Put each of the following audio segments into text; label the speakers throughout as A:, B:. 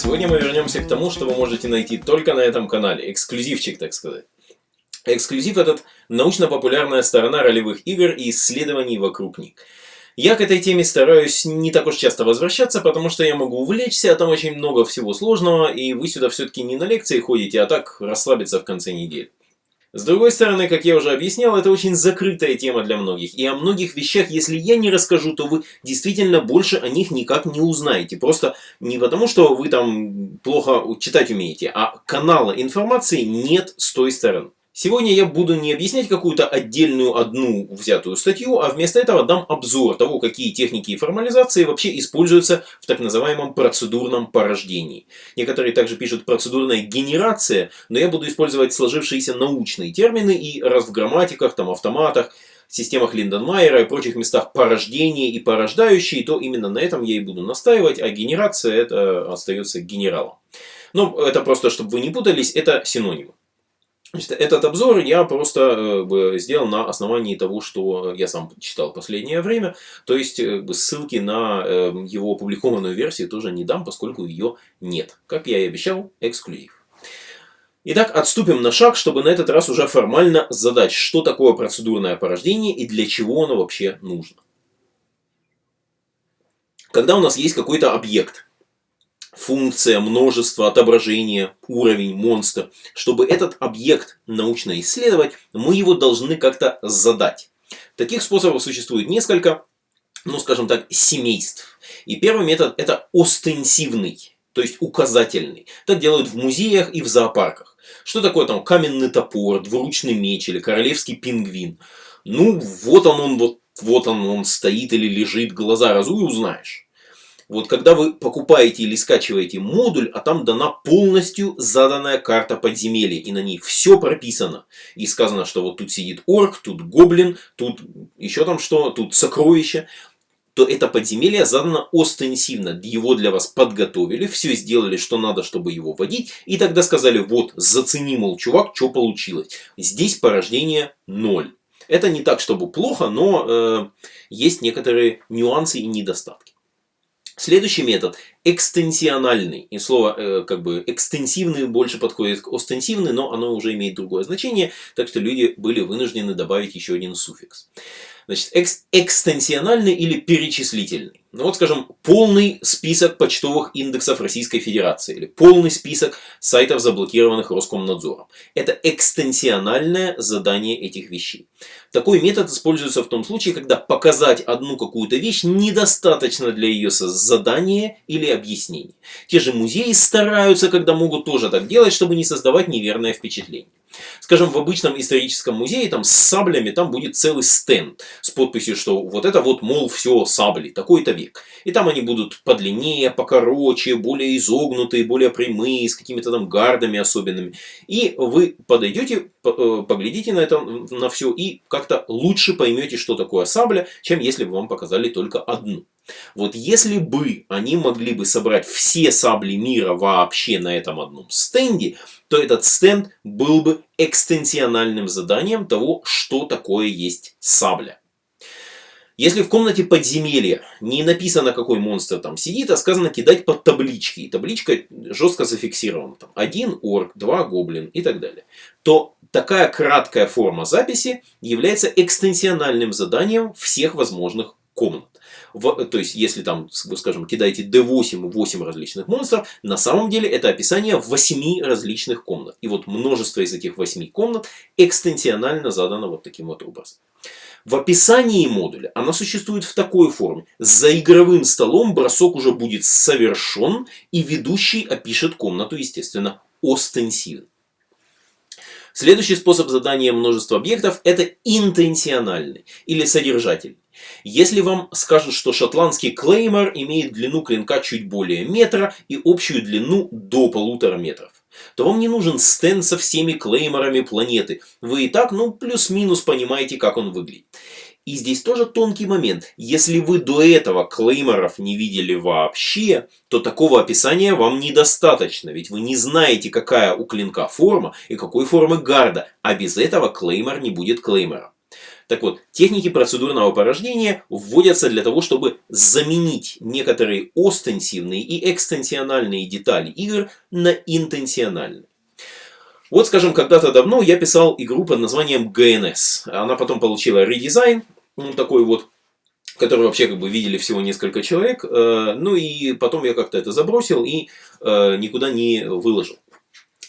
A: сегодня мы вернемся к тому, что вы можете найти только на этом канале. Эксклюзивчик, так сказать. Эксклюзив этот – научно-популярная сторона ролевых игр и исследований вокруг них. Я к этой теме стараюсь не так уж часто возвращаться, потому что я могу увлечься, а там очень много всего сложного, и вы сюда все-таки не на лекции ходите, а так расслабиться в конце недели. С другой стороны, как я уже объяснял, это очень закрытая тема для многих. И о многих вещах, если я не расскажу, то вы действительно больше о них никак не узнаете. Просто не потому, что вы там плохо читать умеете, а канала информации нет с той стороны. Сегодня я буду не объяснять какую-то отдельную одну взятую статью, а вместо этого дам обзор того, какие техники и формализации вообще используются в так называемом процедурном порождении. Некоторые также пишут процедурная генерация, но я буду использовать сложившиеся научные термины и раз в грамматиках, там, автоматах, системах Линденмайера и прочих местах порождение и порождающие, то именно на этом я и буду настаивать, а генерация это остается генералом. Но это просто, чтобы вы не путались, это синонимы. Значит, этот обзор я просто э, сделал на основании того, что я сам читал последнее время. То есть э, ссылки на э, его опубликованную версию тоже не дам, поскольку ее нет. Как я и обещал, эксклюзив. Итак, отступим на шаг, чтобы на этот раз уже формально задать, что такое процедурное порождение и для чего оно вообще нужно. Когда у нас есть какой-то объект, функция, множество, отображение, уровень, монстр. Чтобы этот объект научно исследовать, мы его должны как-то задать. Таких способов существует несколько, ну скажем так, семейств. И первый метод это остенсивный, то есть указательный. Так делают в музеях и в зоопарках. Что такое там каменный топор, двуручный меч или королевский пингвин? Ну вот он, он вот, вот он, он стоит или лежит, глаза разуй узнаешь. Вот когда вы покупаете или скачиваете модуль, а там дана полностью заданная карта подземелья, и на ней все прописано. И сказано, что вот тут сидит орк, тут гоблин, тут еще там что, тут сокровище то это подземелье задано остенсивно. Его для вас подготовили, все сделали, что надо, чтобы его вводить. И тогда сказали, вот, зацени, мол, чувак, что получилось. Здесь порождение 0. Это не так, чтобы плохо, но э, есть некоторые нюансы и недостатки. Следующий метод экстенсиональный. И слово э, как бы экстенсивный больше подходит к остенсивный, но оно уже имеет другое значение, так что люди были вынуждены добавить еще один суффикс. Значит, экс экстенсиональный или перечислительный. Ну вот, скажем, полный список почтовых индексов Российской Федерации или полный список сайтов, заблокированных Роскомнадзором. Это экстенсиональное задание этих вещей. Такой метод используется в том случае, когда показать одну какую-то вещь недостаточно для ее задания или объяснения. Те же музеи стараются, когда могут тоже так делать, чтобы не создавать неверное впечатление. Скажем, в обычном историческом музее там с саблями там будет целый стенд с подписью, что вот это вот, мол, все сабли, такой-то век. И там они будут подлиннее, покороче, более изогнутые, более прямые, с какими-то там гардами особенными. И вы подойдете, э, поглядите на это, на все и как-то лучше поймете, что такое сабля, чем если бы вам показали только одну. Вот если бы они могли бы собрать все сабли мира вообще на этом одном стенде, то этот стенд был бы экстенсиональным заданием того, что такое есть сабля. Если в комнате подземелья не написано, какой монстр там сидит, а сказано кидать под таблички, и табличка жестко зафиксирована, там, один орк, два гоблин и так далее, то такая краткая форма записи является экстенсиональным заданием всех возможных комнат. В, то есть, если там, скажем, кидаете D8 8 различных монстров, на самом деле это описание 8 различных комнат. И вот множество из этих 8 комнат экстенсионально задано вот таким вот образом. В описании модуля она существует в такой форме. За игровым столом бросок уже будет совершен, и ведущий опишет комнату, естественно, остенсивно. Следующий способ задания множества объектов это интенсиональный или содержательный. Если вам скажут, что шотландский клеймор имеет длину клинка чуть более метра и общую длину до полутора метров, то вам не нужен стенд со всеми клейморами планеты. Вы и так, ну, плюс-минус понимаете, как он выглядит. И здесь тоже тонкий момент. Если вы до этого клейморов не видели вообще, то такого описания вам недостаточно. Ведь вы не знаете, какая у клинка форма и какой формы гарда. А без этого клеймор не будет клеймором. Так вот, техники процедурного порождения вводятся для того, чтобы заменить некоторые остенсивные и экстенсиональные детали игр на интенсиональные. Вот, скажем, когда-то давно я писал игру под названием GNS. Она потом получила редизайн, ну, такой вот, который вообще как бы видели всего несколько человек. Э, ну и потом я как-то это забросил и э, никуда не выложил.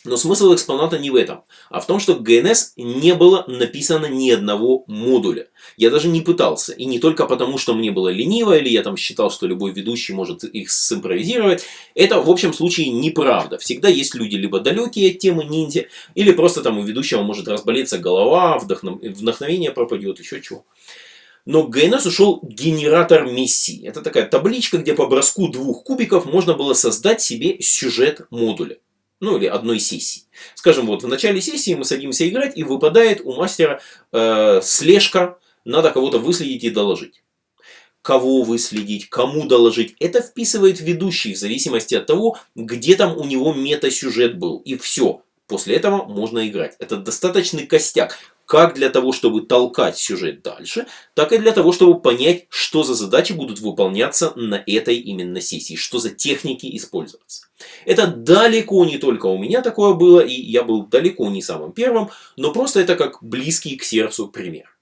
A: Но смысл экспоната не в этом, а в том, что GNS не было написано ни одного модуля. Я даже не пытался. И не только потому, что мне было лениво, или я там считал, что любой ведущий может их симпровизировать. Это в общем случае неправда. Всегда есть люди либо далекие от темы ниндзя, или просто там у ведущего может разболеться голова, вдохновение пропадет, еще чего. Но GNS ушел генератор миссии. Это такая табличка, где по броску двух кубиков можно было создать себе сюжет модуля ну или одной сессии. Скажем, вот в начале сессии мы садимся играть, и выпадает у мастера э, слежка, надо кого-то выследить и доложить. Кого выследить, кому доложить, это вписывает ведущий в зависимости от того, где там у него мета-сюжет был. И все, после этого можно играть. Это достаточный костяк как для того, чтобы толкать сюжет дальше, так и для того, чтобы понять, что за задачи будут выполняться на этой именно сессии, что за техники использоваться. Это далеко не только у меня такое было, и я был далеко не самым первым, но просто это как близкий к сердцу пример.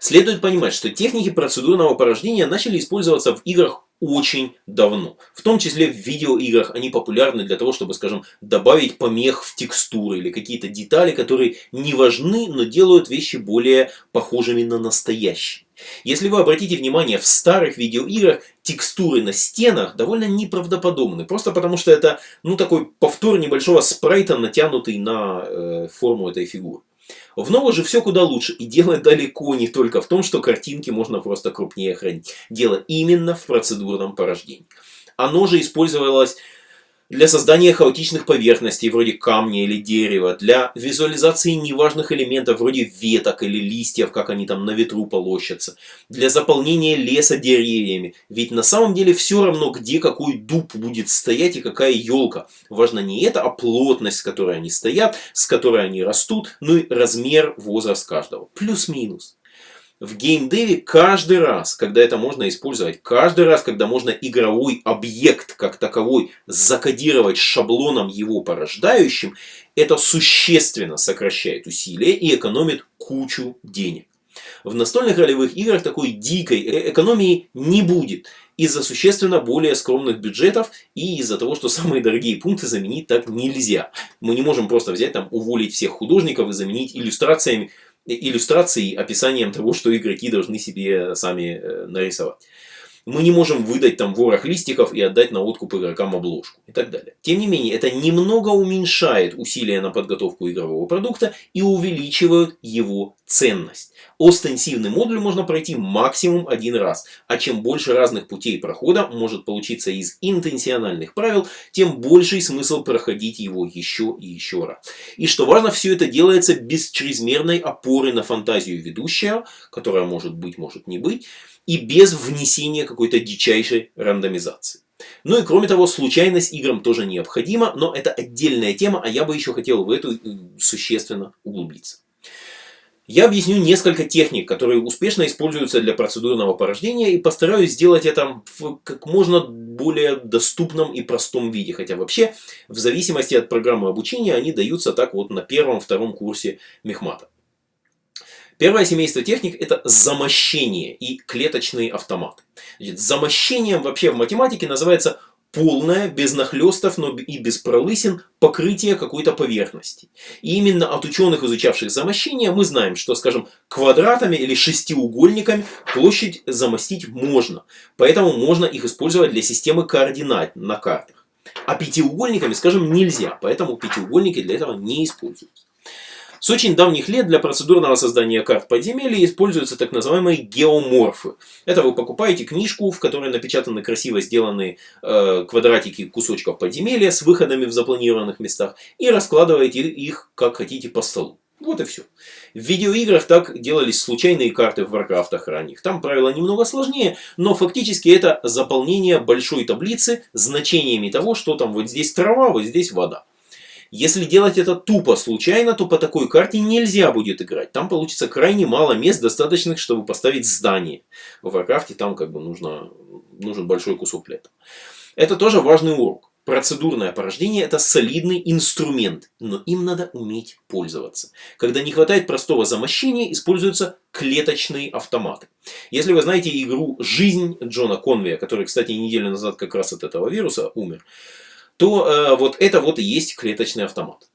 A: Следует понимать, что техники процедурного порождения начали использоваться в играх очень давно. В том числе в видеоиграх они популярны для того, чтобы, скажем, добавить помех в текстуры или какие-то детали, которые не важны, но делают вещи более похожими на настоящие. Если вы обратите внимание, в старых видеоиграх текстуры на стенах довольно неправдоподобны. Просто потому что это ну, такой повтор небольшого спрайта, натянутый на э, форму этой фигуры. В ново же все куда лучше. И дело далеко не только в том, что картинки можно просто крупнее хранить. Дело именно в процедурном порождении. Оно же использовалось для создания хаотичных поверхностей вроде камня или дерева, для визуализации неважных элементов вроде веток или листьев, как они там на ветру полощутся, для заполнения леса деревьями. Ведь на самом деле все равно, где какой дуб будет стоять и какая елка. Важно не это, а плотность, с которой они стоят, с которой они растут, ну и размер, возраст каждого. Плюс-минус в геймдеве каждый раз, когда это можно использовать, каждый раз, когда можно игровой объект как таковой закодировать шаблоном его порождающим, это существенно сокращает усилия и экономит кучу денег. В настольных ролевых играх такой дикой э, экономии не будет из-за существенно более скромных бюджетов и из-за того, что самые дорогие пункты заменить так нельзя. Мы не можем просто взять там, уволить всех художников и заменить иллюстрациями иллюстрацией, описанием того, что игроки должны себе сами э, нарисовать. Мы не можем выдать там ворох листиков и отдать на откуп игрокам обложку и так далее. Тем не менее, это немного уменьшает усилия на подготовку игрового продукта и увеличивает его ценность. Остенсивный модуль можно пройти максимум один раз, а чем больше разных путей прохода может получиться из интенсиональных правил, тем больший смысл проходить его еще и еще раз. И что важно, все это делается без чрезмерной опоры на фантазию ведущего, которая может быть, может не быть, и без внесения какой-то дичайшей рандомизации. Ну и кроме того, случайность играм тоже необходима, но это отдельная тема, а я бы еще хотел в эту э, существенно углубиться. Я объясню несколько техник, которые успешно используются для процедурного порождения и постараюсь сделать это в как можно более доступном и простом виде. Хотя вообще, в зависимости от программы обучения, они даются так вот на первом-втором курсе мехмата. Первое семейство техник это замощение и клеточный автомат. Значит, замощением вообще в математике называется полное, без нахлестов, но и без пролысин, покрытие какой-то поверхности. И именно от ученых, изучавших замощение, мы знаем, что, скажем, квадратами или шестиугольниками площадь замостить можно. Поэтому можно их использовать для системы координат на картах. А пятиугольниками, скажем, нельзя. Поэтому пятиугольники для этого не используются. С очень давних лет для процедурного создания карт подземелья используются так называемые геоморфы. Это вы покупаете книжку, в которой напечатаны красиво сделанные э, квадратики кусочков подземелья с выходами в запланированных местах и раскладываете их как хотите по столу. Вот и все. В видеоиграх так делались случайные карты в варкрафтах ранних. Там правила немного сложнее, но фактически это заполнение большой таблицы значениями того, что там вот здесь трава, вот здесь вода. Если делать это тупо, случайно, то по такой карте нельзя будет играть. Там получится крайне мало мест, достаточных, чтобы поставить здание. В Warcraft там как бы нужно, нужен большой кусок этого. Это тоже важный урок. Процедурное порождение – это солидный инструмент, но им надо уметь пользоваться. Когда не хватает простого замощения, используются клеточные автоматы. Если вы знаете игру «Жизнь» Джона Конвея, который, кстати, неделю назад как раз от этого вируса умер, то э, вот это вот и есть клеточный автомат.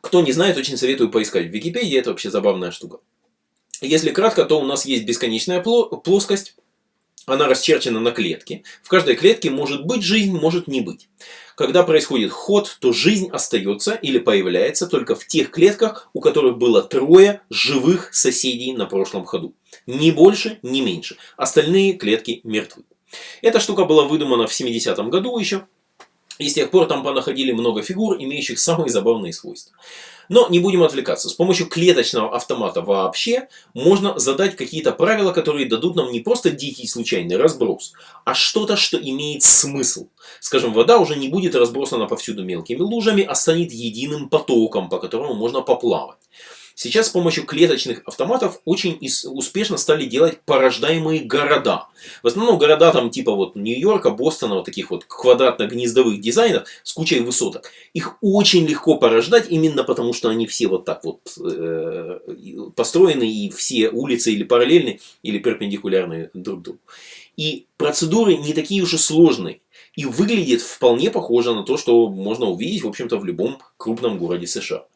A: Кто не знает, очень советую поискать в Википедии, это вообще забавная штука. Если кратко, то у нас есть бесконечная плоскость, она расчерчена на клетке. В каждой клетке может быть жизнь, может не быть. Когда происходит ход, то жизнь остается или появляется только в тех клетках, у которых было трое живых соседей на прошлом ходу. Ни больше, ни меньше. Остальные клетки мертвы. Эта штука была выдумана в 70-м году еще. И с тех пор там понаходили много фигур, имеющих самые забавные свойства. Но не будем отвлекаться. С помощью клеточного автомата вообще можно задать какие-то правила, которые дадут нам не просто дикий случайный разброс, а что-то, что имеет смысл. Скажем, вода уже не будет разбросана повсюду мелкими лужами, а станет единым потоком, по которому можно поплавать. Сейчас с помощью клеточных автоматов очень успешно стали делать порождаемые города. В основном города там типа вот Нью-Йорка, Бостона, вот таких вот квадратно-гнездовых дизайнов с кучей высоток. Их очень легко порождать именно потому, что они все вот так вот э, построены и все улицы или параллельны, или перпендикулярны друг другу. И процедуры не такие уж и сложные. И выглядит вполне похоже на то, что можно увидеть, в общем-то, в любом крупном городе США.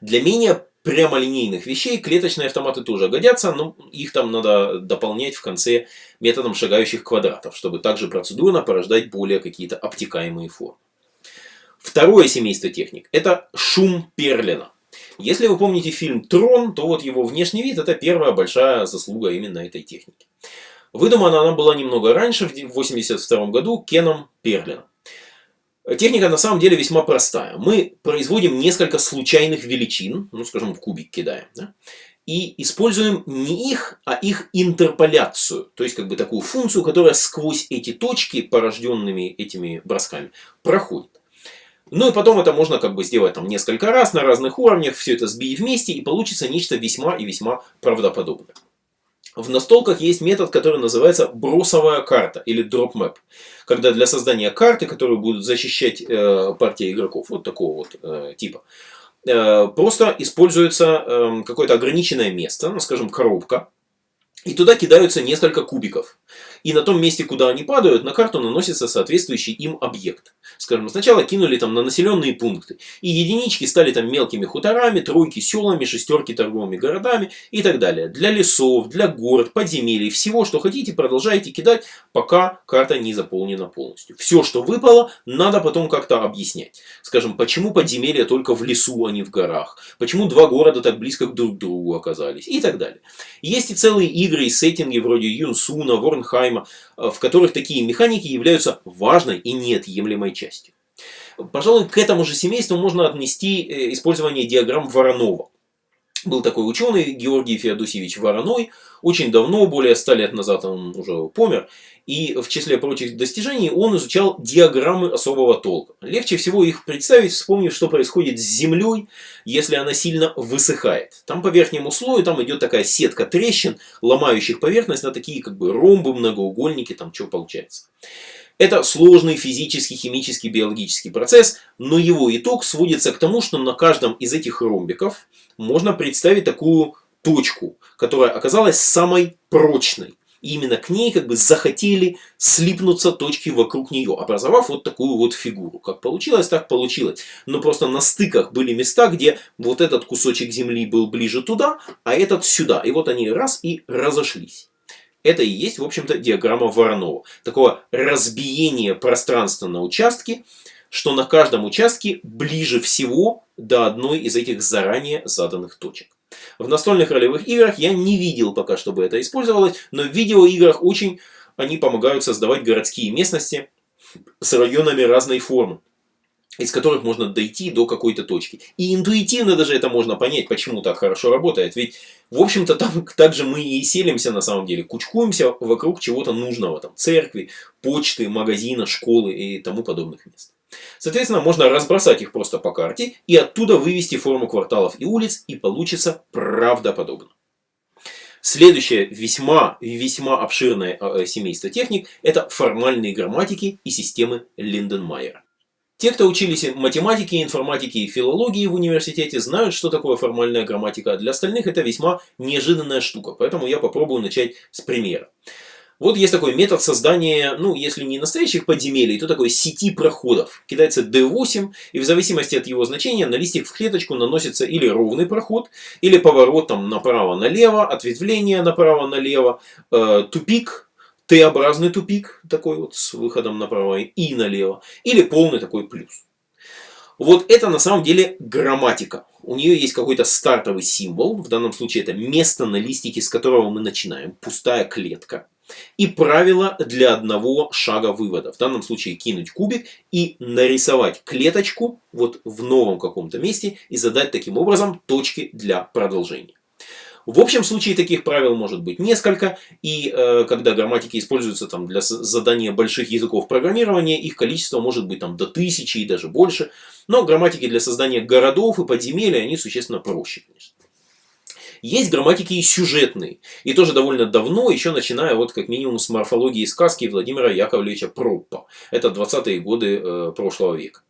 A: Для менее прямолинейных вещей клеточные автоматы тоже годятся, но их там надо дополнять в конце методом шагающих квадратов, чтобы также процедурно порождать более какие-то обтекаемые формы. Второе семейство техник – это шум Перлина. Если вы помните фильм «Трон», то вот его внешний вид – это первая большая заслуга именно этой техники. Выдумана она была немного раньше, в 1982 году, Кеном Перлином. Техника на самом деле весьма простая. Мы производим несколько случайных величин, ну скажем в кубик кидаем, да, и используем не их, а их интерполяцию. То есть как бы такую функцию, которая сквозь эти точки, порожденными этими бросками, проходит. Ну и потом это можно как бы сделать там несколько раз на разных уровнях, все это сбить вместе и получится нечто весьма и весьма правдоподобное. В настолках есть метод, который называется бросовая карта или drop map. Когда для создания карты, которую будут защищать э, партия игроков, вот такого вот э, типа, э, просто используется э, какое-то ограниченное место, ну скажем коробка, и туда кидаются несколько кубиков. И на том месте, куда они падают, на карту наносится соответствующий им объект. Скажем, сначала кинули там на населенные пункты. И единички стали там мелкими хуторами, тройки селами, шестерки торговыми городами и так далее. Для лесов, для город, подземелий, всего, что хотите, продолжайте кидать, пока карта не заполнена полностью. Все, что выпало, надо потом как-то объяснять. Скажем, почему подземелья только в лесу, а не в горах. Почему два города так близко друг к другу оказались. И так далее. Есть и целые игры и сеттинги вроде Юнсуна, Ворнхайма, э, в которых такие механики являются важной и неотъемлемой частью. Пожалуй, к этому же семейству можно отнести э, использование диаграмм Воронова. Был такой ученый Георгий Феодосевич Вороной, очень давно, более ста лет назад он уже помер, и в числе прочих достижений он изучал диаграммы особого толка. Легче всего их представить, вспомнив, что происходит с Землей, если она сильно высыхает. Там по верхнему слою там идет такая сетка трещин, ломающих поверхность на такие как бы ромбы, многоугольники, там что получается. Это сложный физический, химический, биологический процесс, но его итог сводится к тому, что на каждом из этих ромбиков можно представить такую точку, которая оказалась самой прочной. И именно к ней как бы захотели слипнуться точки вокруг нее, образовав вот такую вот фигуру. Как получилось, так получилось. Но просто на стыках были места, где вот этот кусочек земли был ближе туда, а этот сюда. И вот они раз и разошлись. Это и есть, в общем-то, диаграмма Воронова. Такое разбиение пространства на участки, что на каждом участке ближе всего до одной из этих заранее заданных точек. В настольных ролевых играх я не видел пока, чтобы это использовалось, но в видеоиграх очень они помогают создавать городские местности с районами разной формы из которых можно дойти до какой-то точки. И интуитивно даже это можно понять, почему так хорошо работает. Ведь, в общем-то, там также мы и селимся на самом деле. Кучкуемся вокруг чего-то нужного. Там, церкви, почты, магазина, школы и тому подобных мест. Соответственно, можно разбросать их просто по карте и оттуда вывести форму кварталов и улиц, и получится правдоподобно. Следующее весьма, весьма обширное э, семейство техник – это формальные грамматики и системы Линденмайера. Те, кто учились математике, информатике и филологии в университете, знают, что такое формальная грамматика. Для остальных это весьма неожиданная штука, поэтому я попробую начать с примера. Вот есть такой метод создания, ну, если не настоящих подземелий, то такой сети проходов. Кидается D8, и в зависимости от его значения на листик в клеточку наносится или ровный проход, или поворот там направо-налево, ответвление направо-налево, э, тупик, Т-образный тупик, такой вот с выходом направо и налево, или полный такой плюс. Вот это на самом деле грамматика. У нее есть какой-то стартовый символ, в данном случае это место на листике, с которого мы начинаем, пустая клетка. И правило для одного шага вывода. В данном случае кинуть кубик и нарисовать клеточку вот в новом каком-то месте и задать таким образом точки для продолжения. В общем случае таких правил может быть несколько, и э, когда грамматики используются там, для задания больших языков программирования, их количество может быть там, до тысячи и даже больше. Но грамматики для создания городов и подземелий, они существенно проще, конечно. Есть грамматики и сюжетные. И тоже довольно давно, еще начиная вот как минимум с морфологии сказки Владимира Яковлевича Проппа. Это 20-е годы э, прошлого века.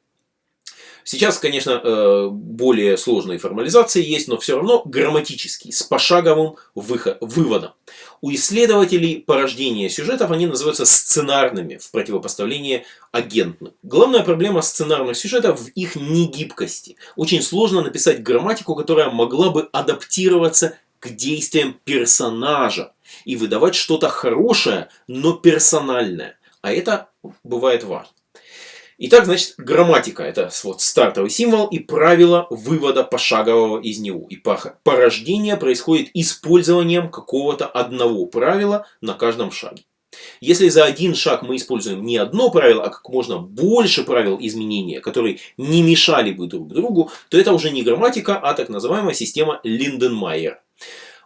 A: Сейчас, конечно, э, более сложные формализации есть, но все равно грамматические, с пошаговым выводом. У исследователей порождения сюжетов они называются сценарными в противопоставлении агентным. Главная проблема сценарных сюжетов в их негибкости. Очень сложно написать грамматику, которая могла бы адаптироваться к действиям персонажа и выдавать что-то хорошее, но персональное. А это бывает важно. Итак, значит, грамматика – это вот стартовый символ и правило вывода пошагового из него. И порождение происходит использованием какого-то одного правила на каждом шаге. Если за один шаг мы используем не одно правило, а как можно больше правил изменения, которые не мешали бы друг другу, то это уже не грамматика, а так называемая система Линденмайера.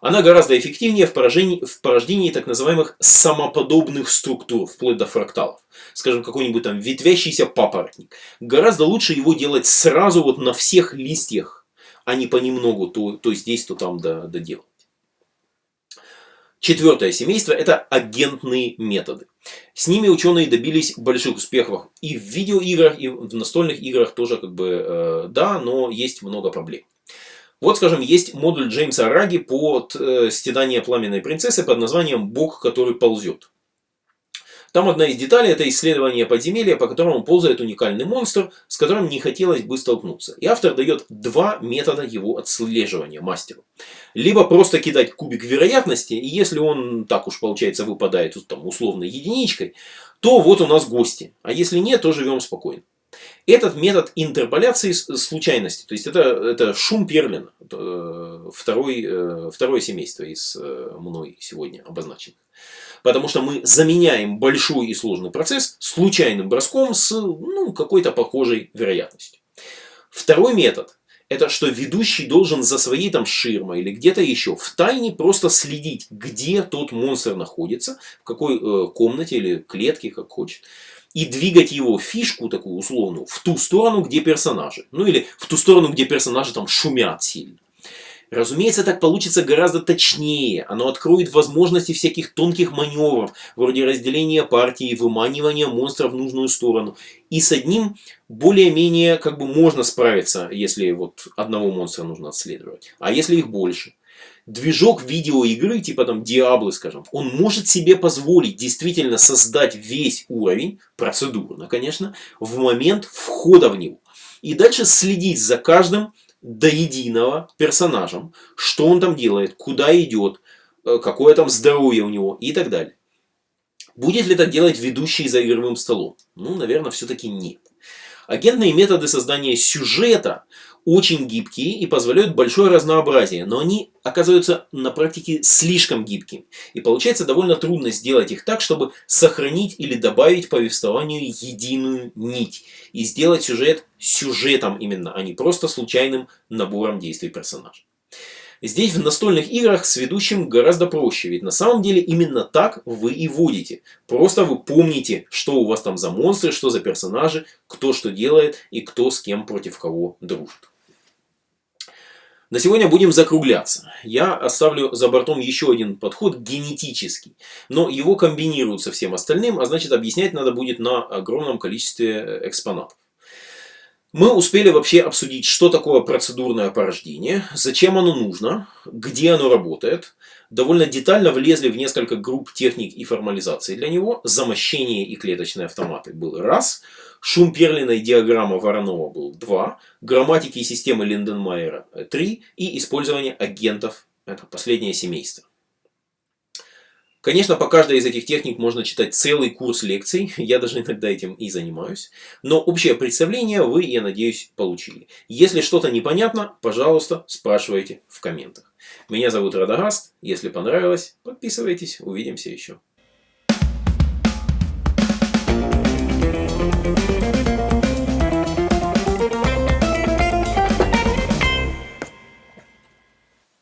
A: Она гораздо эффективнее в порождении, в порождении так называемых самоподобных структур, вплоть до фракталов. Скажем, какой-нибудь там ветвящийся папоротник. Гораздо лучше его делать сразу вот на всех листьях, а не понемногу, то, то здесь, то там доделать. Четвертое семейство – это агентные методы. С ними ученые добились больших успехов и в видеоиграх, и в настольных играх тоже как бы э, да, но есть много проблем. Вот, скажем, есть модуль Джеймса Раги под э, стенание пламенной принцессы под названием «Бог, который ползет». Там одна из деталей – это исследование подземелья, по которому ползает уникальный монстр, с которым не хотелось бы столкнуться. И автор дает два метода его отслеживания мастеру. Либо просто кидать кубик вероятности, и если он, так уж получается, выпадает там, условно единичкой, то вот у нас гости. А если нет, то живем спокойно. Этот метод интерполяции случайности, то есть это, это шум Перлина, э, второй, э, второе семейство из э, мной сегодня обозначенных. Потому что мы заменяем большой и сложный процесс случайным броском с ну, какой-то похожей вероятностью. Второй метод это что ведущий должен за своей там ширмой или где-то еще в тайне просто следить, где тот монстр находится, в какой э, комнате или клетке, как хочет и двигать его фишку такую условную в ту сторону, где персонажи. Ну или в ту сторону, где персонажи там шумят сильно. Разумеется, так получится гораздо точнее. Оно откроет возможности всяких тонких маневров, вроде разделения партии выманивания монстра в нужную сторону. И с одним более-менее как бы можно справиться, если вот одного монстра нужно отследовать. А если их больше? Движок видеоигры, типа там Диаблы, скажем, он может себе позволить действительно создать весь уровень, процедурно, конечно, в момент входа в него. И дальше следить за каждым до единого персонажем, что он там делает, куда идет, э, какое там здоровье у него и так далее. Будет ли так делать ведущий за игровым столом? Ну, наверное, все-таки нет. Агентные методы создания сюжета очень гибкие и позволяют большое разнообразие, но они оказываются на практике слишком гибкими. И получается довольно трудно сделать их так, чтобы сохранить или добавить повествованию единую нить. И сделать сюжет сюжетом именно, а не просто случайным набором действий персонажа. Здесь в настольных играх с ведущим гораздо проще, ведь на самом деле именно так вы и водите. Просто вы помните, что у вас там за монстры, что за персонажи, кто что делает и кто с кем против кого дружит. На сегодня будем закругляться. Я оставлю за бортом еще один подход генетический. Но его комбинируют со всем остальным, а значит объяснять надо будет на огромном количестве экспонатов. Мы успели вообще обсудить, что такое процедурное порождение, зачем оно нужно, где оно работает. Довольно детально влезли в несколько групп техник и формализации для него. Замощение и клеточные автоматы был раз. Шум Перлина и диаграмма Воронова был два. Грамматики и системы Линденмайера три. И использование агентов, это последнее семейство. Конечно, по каждой из этих техник можно читать целый курс лекций, я даже иногда этим и занимаюсь. Но общее представление вы, я надеюсь, получили. Если что-то непонятно, пожалуйста, спрашивайте в комментах. Меня зовут Радагаст, если понравилось, подписывайтесь, увидимся еще. Thank you.